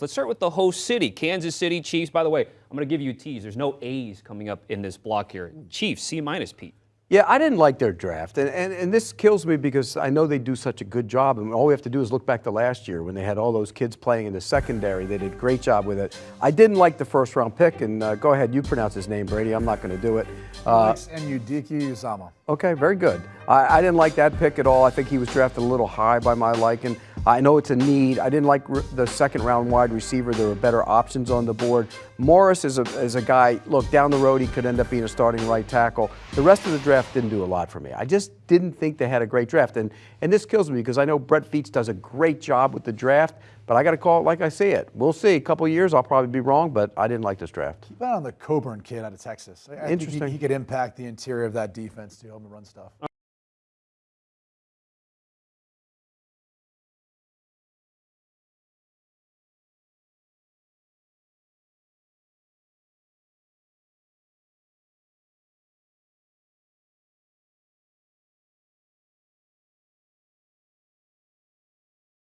Let's start with the host city, Kansas City Chiefs. By the way, I'm going to give you a tease. There's no A's coming up in this block here. Chiefs, C minus, Pete. Yeah, I didn't like their draft, and, and, and this kills me because I know they do such a good job, and all we have to do is look back to last year when they had all those kids playing in the secondary. They did a great job with it. I didn't like the first round pick, and uh, go ahead, you pronounce his name, Brady. I'm not going to do it. Uh, Alex Enudiki Uzama. Okay, very good. I, I, didn't like that pick at all. I think he was drafted a little high by my liking. I know it's a need. I didn't like the second round wide receiver. There were better options on the board. Morris is a, is a guy, look, down the road he could end up being a starting right tackle. The rest of the draft didn't do a lot for me. I just didn't think they had a great draft. And, and this kills me because I know Brett Veach does a great job with the draft, but I got to call it like I see it. We'll see. A couple years, I'll probably be wrong, but I didn't like this draft. Keep an on the Coburn kid out of Texas. I Interesting. He, he, could impact the interior of that defense to help him run stuff.